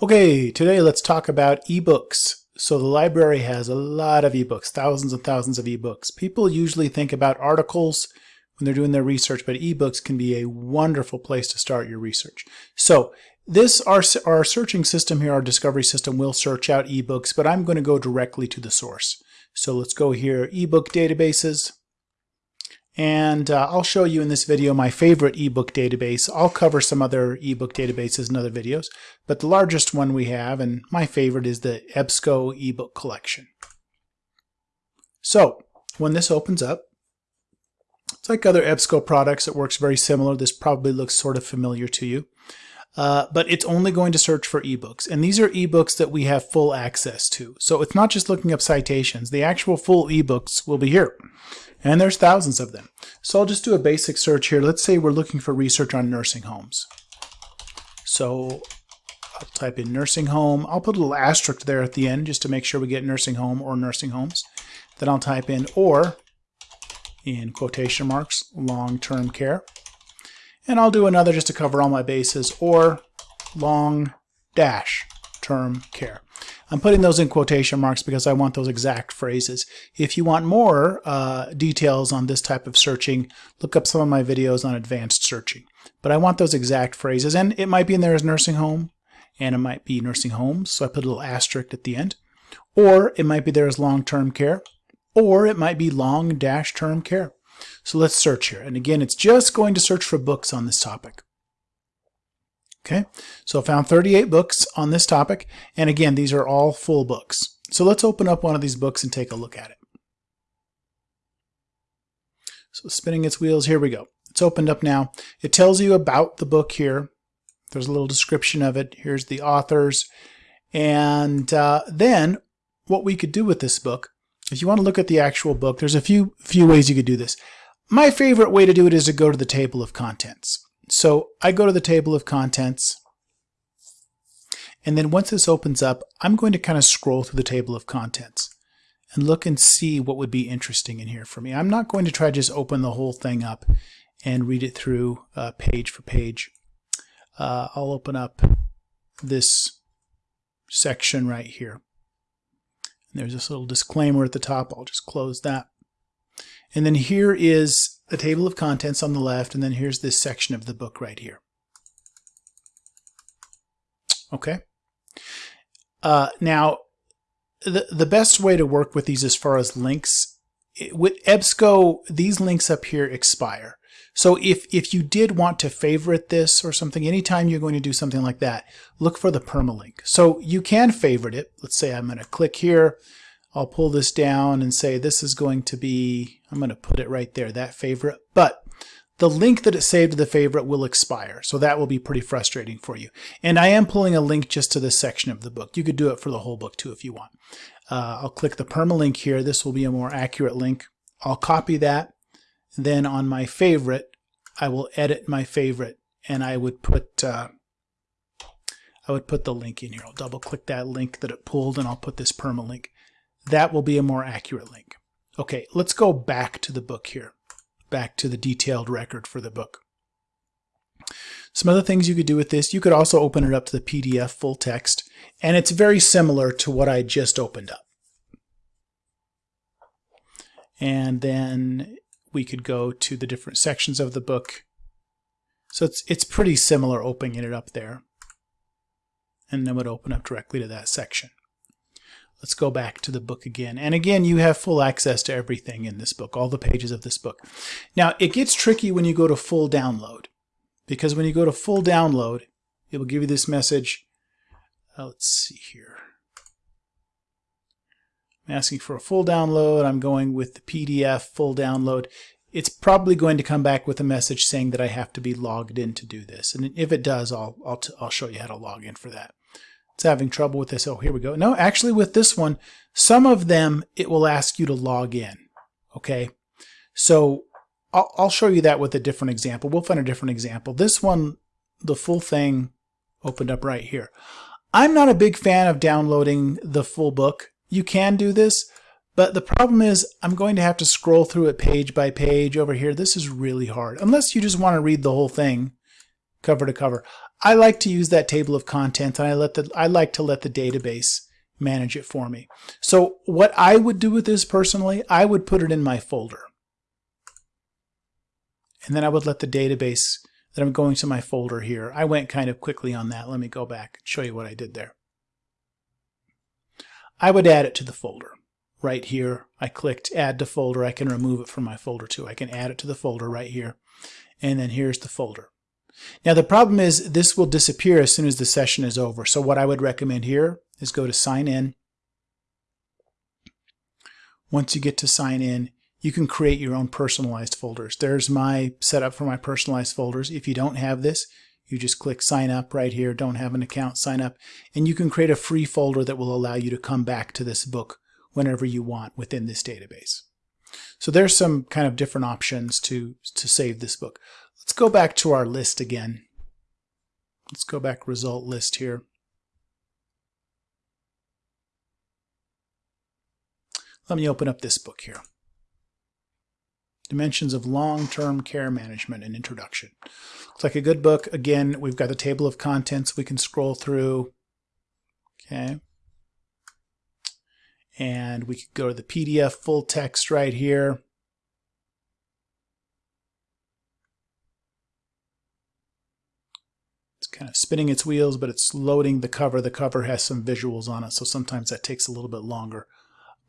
Okay, today let's talk about ebooks. So the library has a lot of ebooks, thousands and thousands of ebooks. People usually think about articles when they're doing their research, but ebooks can be a wonderful place to start your research. So this, our, our searching system here, our discovery system will search out ebooks, but I'm going to go directly to the source. So let's go here, ebook databases. And uh, I'll show you in this video my favorite ebook database. I'll cover some other ebook databases in other videos, but the largest one we have, and my favorite, is the EBSCO ebook collection. So when this opens up, it's like other EBSCO products. It works very similar. This probably looks sort of familiar to you. Uh, but it's only going to search for ebooks. And these are ebooks that we have full access to. So it's not just looking up citations. The actual full ebooks will be here. And there's thousands of them. So I'll just do a basic search here. Let's say we're looking for research on nursing homes. So I'll type in nursing home. I'll put a little asterisk there at the end just to make sure we get nursing home or nursing homes. Then I'll type in or in quotation marks long-term care. And I'll do another just to cover all my bases or long dash term care. I'm putting those in quotation marks because I want those exact phrases. If you want more uh, details on this type of searching, look up some of my videos on advanced searching. But I want those exact phrases, and it might be in there as nursing home, and it might be nursing homes, so I put a little asterisk at the end. Or it might be there as long-term care, or it might be long dash term care. So let's search here. And again, it's just going to search for books on this topic. Okay, so I found 38 books on this topic. And again, these are all full books. So let's open up one of these books and take a look at it. So spinning its wheels, here we go. It's opened up now. It tells you about the book here. There's a little description of it. Here's the authors. And uh, then what we could do with this book, if you want to look at the actual book, there's a few, few ways you could do this. My favorite way to do it is to go to the table of contents. So I go to the table of contents. And then once this opens up, I'm going to kind of scroll through the table of contents and look and see what would be interesting in here for me. I'm not going to try to just open the whole thing up and read it through uh, page for page. Uh, I'll open up this section right here. And there's this little disclaimer at the top. I'll just close that. And then here is the table of contents on the left, and then here's this section of the book right here. Okay. Uh, now, the, the best way to work with these as far as links, with EBSCO, these links up here expire. So if, if you did want to favorite this or something, anytime you're going to do something like that, look for the permalink. So you can favorite it. Let's say I'm going to click here. I'll pull this down and say this is going to be, I'm going to put it right there, that favorite. But the link that it saved to the favorite will expire. So that will be pretty frustrating for you. And I am pulling a link just to this section of the book. You could do it for the whole book too if you want. Uh, I'll click the permalink here. This will be a more accurate link. I'll copy that. Then on my favorite, I will edit my favorite and I would put uh, I would put the link in here. I'll double click that link that it pulled and I'll put this permalink that will be a more accurate link. Okay, let's go back to the book here, back to the detailed record for the book. Some other things you could do with this, you could also open it up to the PDF full text, and it's very similar to what I just opened up. And then we could go to the different sections of the book. So it's, it's pretty similar opening it up there. And then would open up directly to that section. Let's go back to the book again. And again, you have full access to everything in this book, all the pages of this book. Now, it gets tricky when you go to full download, because when you go to full download, it will give you this message. Uh, let's see here. I'm asking for a full download. I'm going with the PDF full download. It's probably going to come back with a message saying that I have to be logged in to do this. And if it does, I'll, I'll, I'll show you how to log in for that. It's having trouble with this. Oh, here we go. No, actually with this one, some of them, it will ask you to log in. Okay. So I'll, I'll show you that with a different example. We'll find a different example. This one, the full thing opened up right here. I'm not a big fan of downloading the full book. You can do this, but the problem is I'm going to have to scroll through it page by page over here. This is really hard. Unless you just want to read the whole thing cover to cover. I like to use that table of contents and I let the I like to let the database manage it for me. So what I would do with this personally, I would put it in my folder. And then I would let the database that I'm going to my folder here. I went kind of quickly on that. Let me go back and show you what I did there. I would add it to the folder. Right here, I clicked add to folder. I can remove it from my folder too. I can add it to the folder right here. And then here's the folder. Now the problem is this will disappear as soon as the session is over. So what I would recommend here is go to sign in. Once you get to sign in, you can create your own personalized folders. There's my setup for my personalized folders. If you don't have this, you just click sign up right here, don't have an account, sign up, and you can create a free folder that will allow you to come back to this book whenever you want within this database. So there's some kind of different options to, to save this book. Let's go back to our list again. Let's go back result list here. Let me open up this book here. Dimensions of Long-Term Care Management and Introduction. Looks like a good book. Again, we've got the table of contents we can scroll through. Okay. And we could go to the PDF full text right here. It's kind of spinning its wheels, but it's loading the cover. The cover has some visuals on it, so sometimes that takes a little bit longer.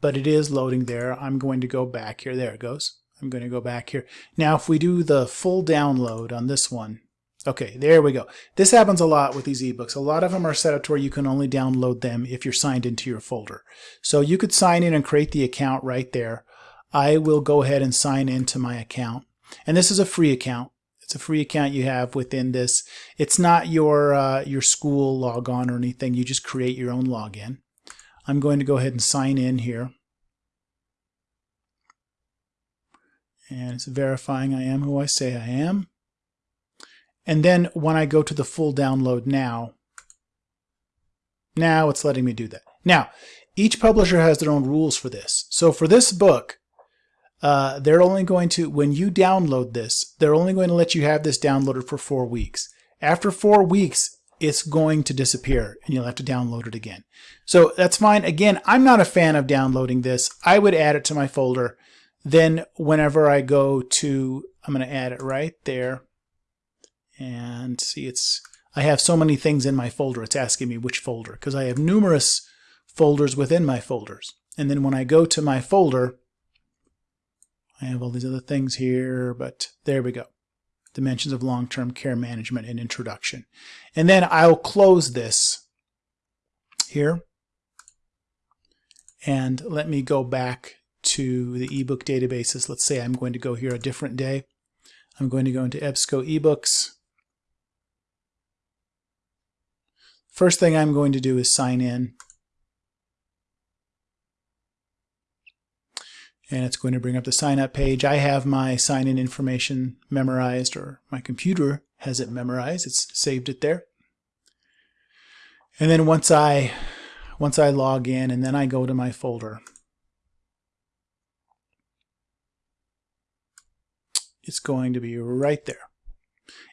But it is loading there. I'm going to go back here. There it goes. I'm going to go back here. Now, if we do the full download on this one, okay, there we go. This happens a lot with these ebooks. A lot of them are set up to where you can only download them if you're signed into your folder. So you could sign in and create the account right there. I will go ahead and sign into my account. And this is a free account. It's a free account you have within this. It's not your uh, your school logon or anything. You just create your own login. I'm going to go ahead and sign in here. And it's verifying I am who I say I am. And then when I go to the full download now, now it's letting me do that. Now, each publisher has their own rules for this. So for this book, uh, they're only going to, when you download this, they're only going to let you have this downloaded for four weeks. After four weeks, it's going to disappear and you'll have to download it again. So that's fine. Again, I'm not a fan of downloading this. I would add it to my folder then whenever I go to, I'm going to add it right there. And see, it's I have so many things in my folder. It's asking me which folder because I have numerous folders within my folders. And then when I go to my folder, I have all these other things here, but there we go. Dimensions of long-term care management and introduction. And then I'll close this here. And let me go back to the ebook databases. Let's say I'm going to go here a different day. I'm going to go into EBSCO ebooks. First thing I'm going to do is sign in. And it's going to bring up the sign up page. I have my sign in information memorized or my computer has it memorized. It's saved it there. And then once I once I log in and then I go to my folder, it's going to be right there.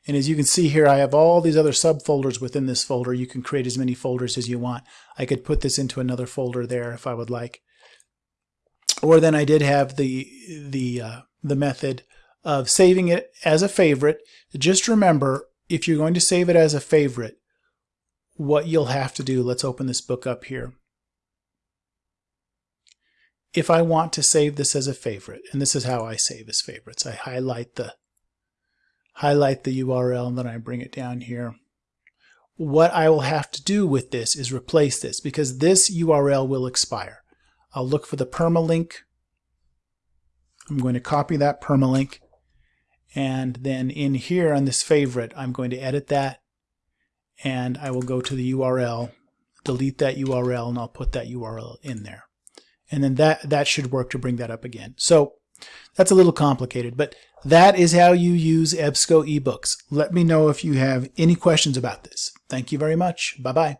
And as you can see here, I have all these other subfolders within this folder. You can create as many folders as you want. I could put this into another folder there if I would like. Or then I did have the, the, uh, the method of saving it as a favorite. Just remember, if you're going to save it as a favorite, what you'll have to do, let's open this book up here if I want to save this as a favorite, and this is how I save as favorites, I highlight the highlight the URL and then I bring it down here. What I will have to do with this is replace this because this URL will expire. I'll look for the permalink. I'm going to copy that permalink and then in here on this favorite I'm going to edit that and I will go to the URL, delete that URL and I'll put that URL in there and then that, that should work to bring that up again. So that's a little complicated, but that is how you use EBSCO ebooks. Let me know if you have any questions about this. Thank you very much. Bye-bye.